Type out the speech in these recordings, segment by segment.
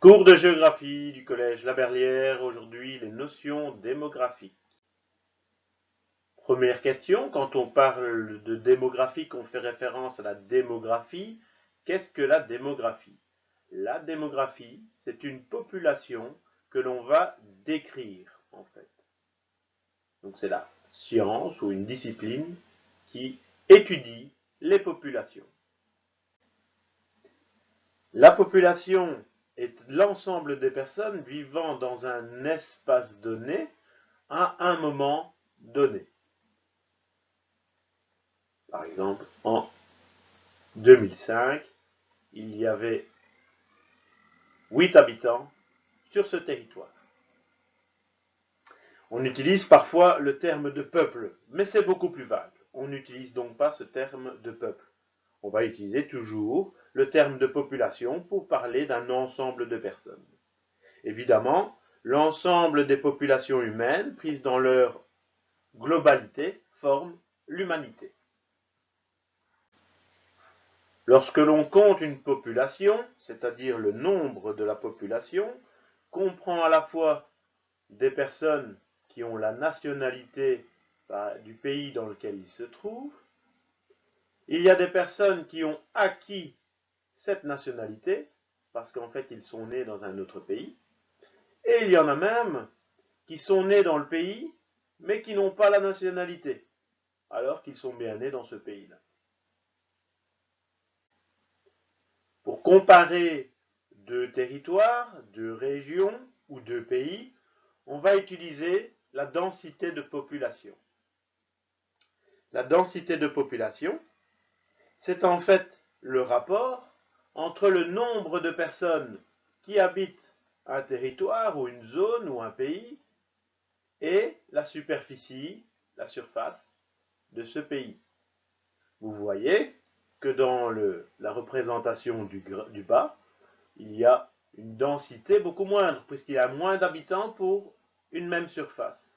Cours de géographie du collège Laberlière, aujourd'hui les notions démographiques. Première question, quand on parle de démographie, on fait référence à la démographie. Qu'est-ce que la démographie? La démographie, c'est une population que l'on va décrire en fait. Donc c'est la science ou une discipline qui étudie les populations. La population est l'ensemble des personnes vivant dans un espace donné à un moment donné. Par exemple, en 2005, il y avait 8 habitants sur ce territoire. On utilise parfois le terme de peuple, mais c'est beaucoup plus vague. On n'utilise donc pas ce terme de peuple. On va utiliser toujours le terme de population pour parler d'un ensemble de personnes. Évidemment, l'ensemble des populations humaines, prises dans leur globalité, forment l'humanité. Lorsque l'on compte une population, c'est-à-dire le nombre de la population, comprend à la fois des personnes qui ont la nationalité bah, du pays dans lequel ils se trouvent, il y a des personnes qui ont acquis cette nationalité, parce qu'en fait ils sont nés dans un autre pays, et il y en a même qui sont nés dans le pays, mais qui n'ont pas la nationalité, alors qu'ils sont bien nés dans ce pays-là. Pour comparer deux territoires, deux régions ou deux pays, on va utiliser la densité de population. La densité de population, c'est en fait le rapport entre le nombre de personnes qui habitent un territoire ou une zone ou un pays et la superficie, la surface de ce pays. Vous voyez que dans la représentation du, du bas, il y a une densité beaucoup moindre, puisqu'il y a moins d'habitants pour une même surface.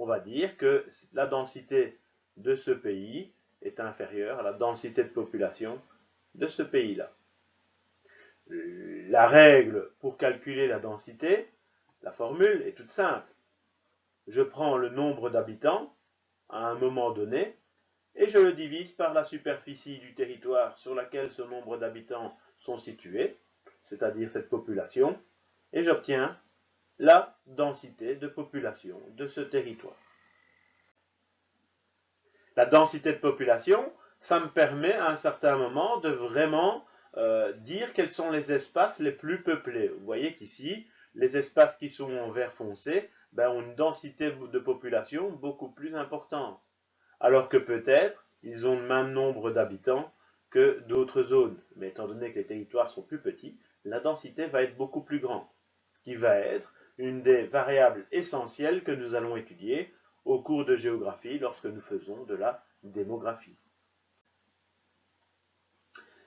On va dire que la densité de ce pays est inférieure à la densité de population de ce pays-là. La règle pour calculer la densité, la formule est toute simple. Je prends le nombre d'habitants à un moment donné et je le divise par la superficie du territoire sur laquelle ce nombre d'habitants sont situés, c'est-à-dire cette population, et j'obtiens la densité de population de ce territoire. La densité de population, ça me permet à un certain moment de vraiment euh, dire quels sont les espaces les plus peuplés. Vous voyez qu'ici, les espaces qui sont en vert foncé ben, ont une densité de population beaucoup plus importante alors que peut-être ils ont le même nombre d'habitants que d'autres zones. Mais étant donné que les territoires sont plus petits, la densité va être beaucoup plus grande, ce qui va être une des variables essentielles que nous allons étudier au cours de géographie lorsque nous faisons de la démographie.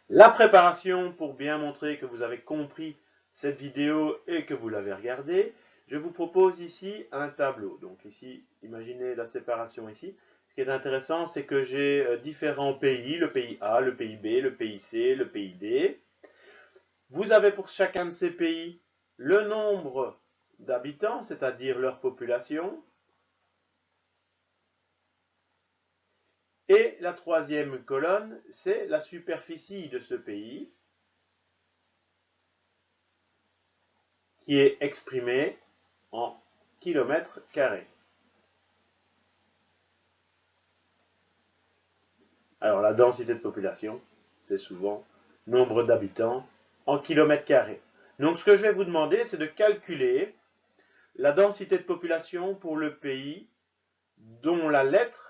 La préparation pour bien montrer que vous avez compris cette vidéo et que vous l'avez regardée, je vous propose ici un tableau. Donc ici, imaginez la séparation ici. Ce qui est intéressant, c'est que j'ai euh, différents pays, le pays A, le pays B, le pays C, le pays D. Vous avez pour chacun de ces pays le nombre d'habitants, c'est-à-dire leur population. Et la troisième colonne, c'est la superficie de ce pays qui est exprimée en kilomètres carrés. Alors la densité de population, c'est souvent nombre d'habitants en kilomètres carrés. Donc ce que je vais vous demander, c'est de calculer la densité de population pour le pays dont la lettre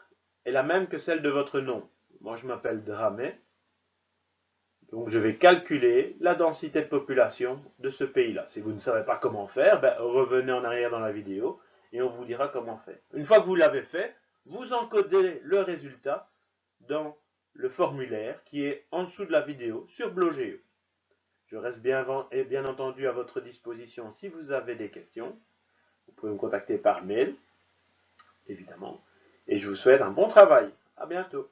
est la même que celle de votre nom. Moi je m'appelle Dramé. Donc je vais calculer la densité de population de ce pays-là. Si vous ne savez pas comment faire, ben, revenez en arrière dans la vidéo et on vous dira comment faire. Une fois que vous l'avez fait, vous encodez le résultat dans le formulaire qui est en dessous de la vidéo sur Blogeo. Je reste bien, bien entendu à votre disposition si vous avez des questions. Vous pouvez me contacter par mail, évidemment. Et je vous souhaite un bon travail. À bientôt.